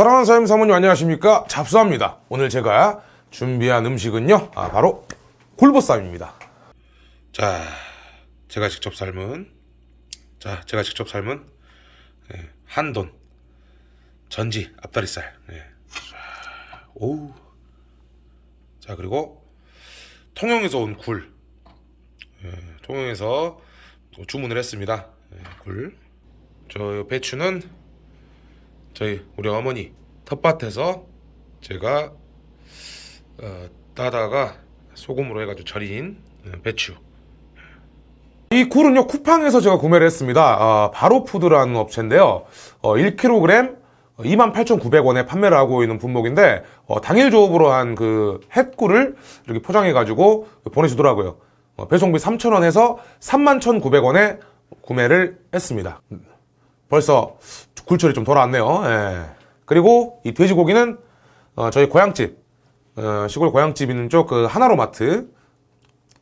사랑하는 사장님 사모님 안녕하십니까? 잡수합니다. 오늘 제가 준비한 음식은요 아, 바로 굴보쌈입니다. 자 제가 직접 삶은 자 제가 직접 삶은 예, 한돈 전지 앞다리살. 예. 자, 오우. 자 그리고 통영에서 온 굴. 예, 통영에서 또 주문을 했습니다. 예, 굴저 배추는 저희 우리 어머니 텃밭에서 제가 어, 따다가 소금으로 해가지고 절인 어, 배추. 이 굴은요 쿠팡에서 제가 구매를 했습니다. 어, 바로푸드라는 업체인데요. 어, 1kg 28,900원에 판매를 하고 있는 분목인데 어, 당일 조업으로 한 그 햇굴을 이렇게 포장해 가지고 보내주더라고요. 어, 배송비 3,000원 해서 31,900원에 구매를 했습니다 벌써 굴철이 좀 돌아왔네요. 예. 그리고 이 돼지고기는 어, 저희 고향집 어, 시골 고향집 있는 쪽 그 하나로마트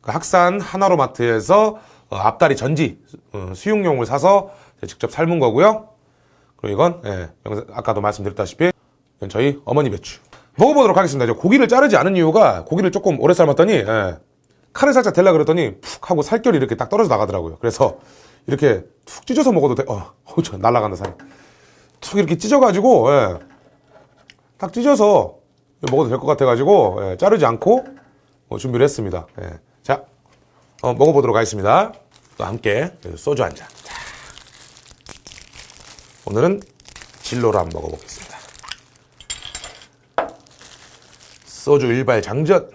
그 학산 하나로마트에서 어, 앞다리 전지 어, 수육용을 사서 직접 삶은 거고요. 그리고 이건 예, 아까도 말씀드렸다시피 저희 어머니 배추 먹어보도록 하겠습니다. 고기를 자르지 않은 이유가 고기를 조금 오래 삶았더니 예, 칼을 살짝 댈라 그랬더니 푹 하고 살결이 이렇게 딱 떨어져 나가더라고요. 그래서 이렇게 툭 찢어서 먹어도 돼. 어, 어우, 저 날아간다 살이. 툭 이렇게 찢어가지고 예, 딱 찢어서 먹어도 될 것 같아가지고 예, 자르지 않고 어, 준비를 했습니다. 예. 자, 어, 먹어보도록 하겠습니다. 또 함께 소주 한 잔. 자. 오늘은 진로로 한번 먹어보겠습니다. 소주 일발 장전.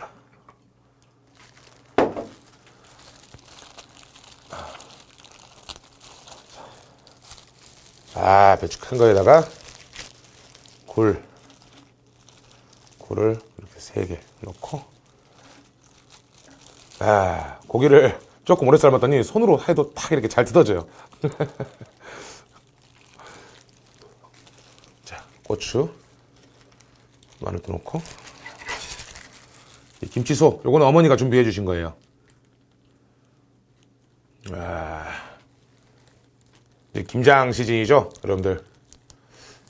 아, 배추 큰 거에다가 굴. 굴을 이렇게 세 개 넣고. 아, 고기를 조금 오래 삶았더니 손으로 해도 탁 이렇게 잘 뜯어져요. 자, 고추. 마늘도 넣고. 이 김치소. 요거는 어머니가 준비해 주신 거예요. 아. 이제 김장 시즌이죠, 여러분들.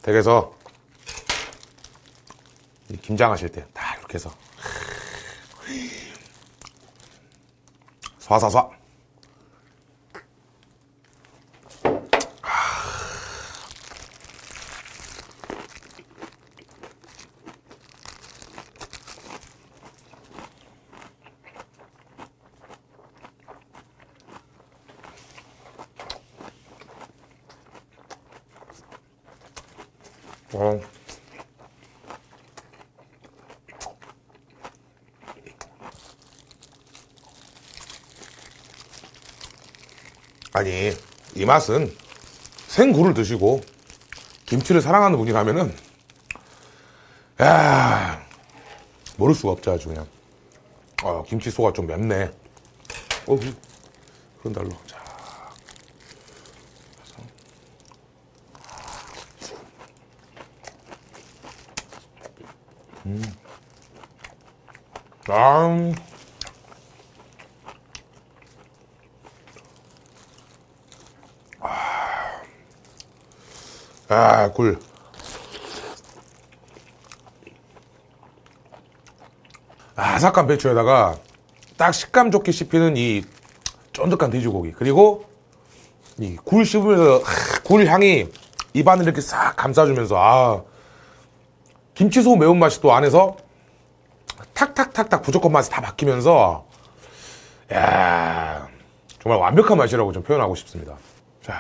댁에서 이 김장 하실 때 다 이렇게 해서 쏴쏴쏴. 어. 아니 이 맛은 생굴을 드시고 김치를 사랑하는 분이라면은 야 모를 수가 없죠 아주 그냥. 어, 김치소가 좀 맵네. 어 그런 달로 자 아, 아, 굴. 아삭한 배추에다가 딱 식감 좋게 씹히는 이 쫀득한 돼지고기. 그리고 이 굴 씹으면서 하, 굴 향이 입안을 이렇게 싹 감싸주면서 아, 김치소 매운맛이 또 안에서 탁탁탁탁 부족한 맛이 다 바뀌면서 야 정말 완벽한 맛이라고 좀 표현하고 싶습니다. 자.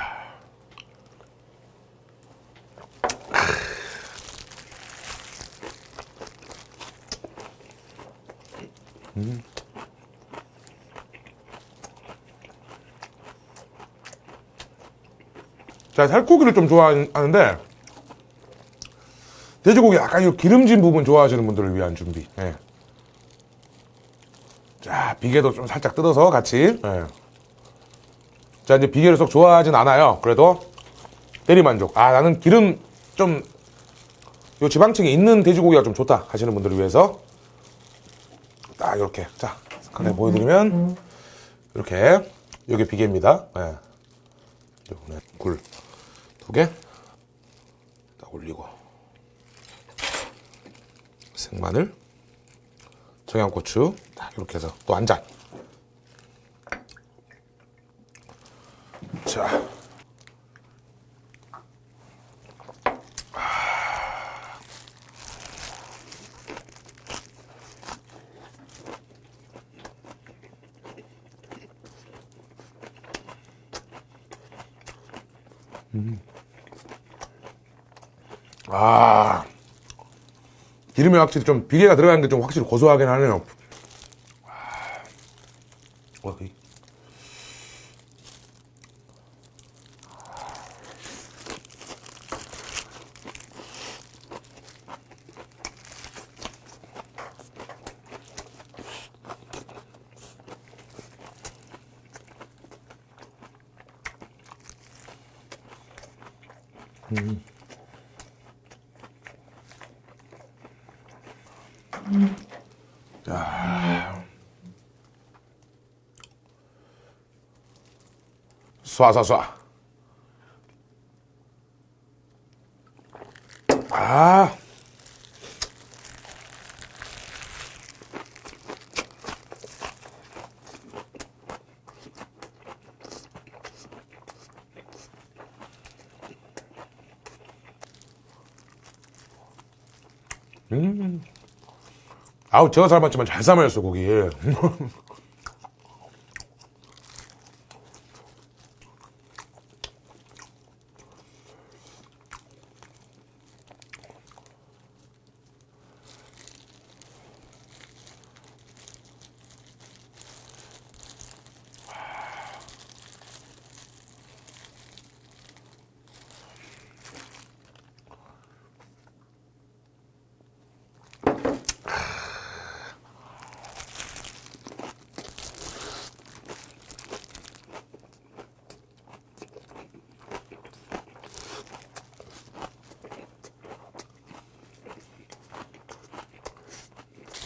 음. 자, 살코기를 좀 좋아하는데 돼지고기 약간 이 기름진 부분 좋아하시는 분들을 위한 준비. 예. 자, 비계도 좀 살짝 뜯어서 같이. 예. 자, 이제 비계를 쏙 좋아하진 않아요. 그래도 대리만족. 아, 나는 기름 좀, 요 지방층이 있는 돼지고기가 좀 좋다 하시는 분들을 위해서 딱 이렇게. 자, 간단히 보여드리면, 이렇게. 요게 비계입니다. 예. 굴 두 개. 딱 올리고. 생마늘. 청양고추. 딱 이렇게 해서 또 한 잔. 자. 아. 기름이 확실히 좀 비계가 들어가는 게 좀 확실히 고소하긴 하네요. 와, 이- 쏴쏴쏴. 아. 음. 아우, 제가 삶았지만 잘 삶았어, 고기.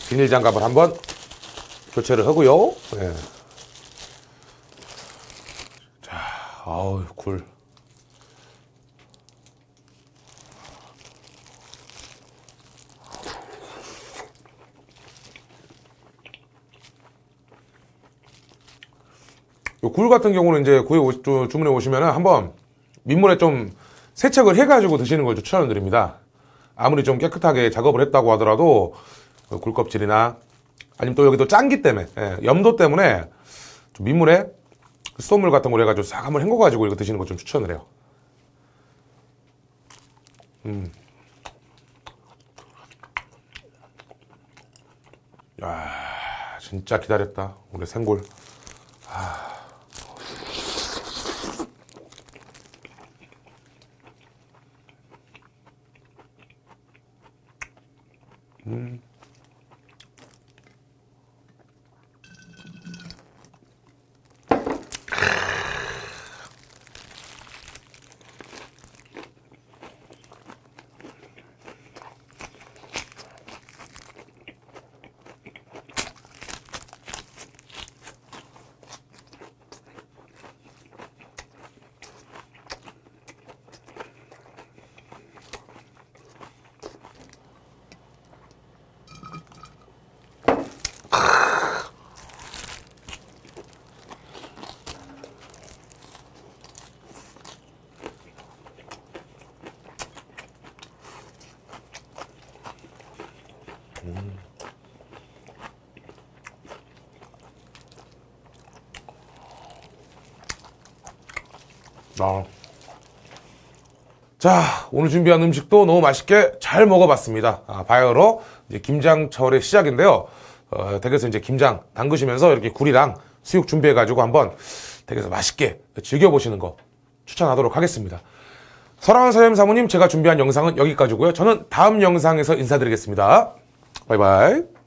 비닐 장갑을 한번 교체를 하고요. 예. 자, 아우 굴. 요굴 같은 경우는 이제 주- 주문해 오시면은 한번 민물에 좀 세척을 해가지고 드시는 걸 추천드립니다. 아무리 좀 깨끗하게 작업을 했다고 하더라도 그 굴껍질이나 아니면 또 여기도 짠기 때문에 예, 염도 때문에 좀 민물에 수돗물 같은 걸 해가지고 싹 한번 헹궈가지고 이거 드시는 거 좀 추천을 해요. 음. 야, 진짜 기다렸다. 오늘 생골. 아. 자, 오늘 준비한 음식도 너무 맛있게 잘 먹어봤습니다. 아, 바이오로 이제 김장철의 시작인데요. 어, 댁에서 이제 김장 담그시면서 이렇게 굴이랑 수육 준비해 가지고 한번 댁에서 맛있게 즐겨보시는 거 추천하도록 하겠습니다. 사랑하는 사장님 사모님, 제가 준비한 영상은 여기까지고요. 저는 다음 영상에서 인사드리겠습니다. 바이바이.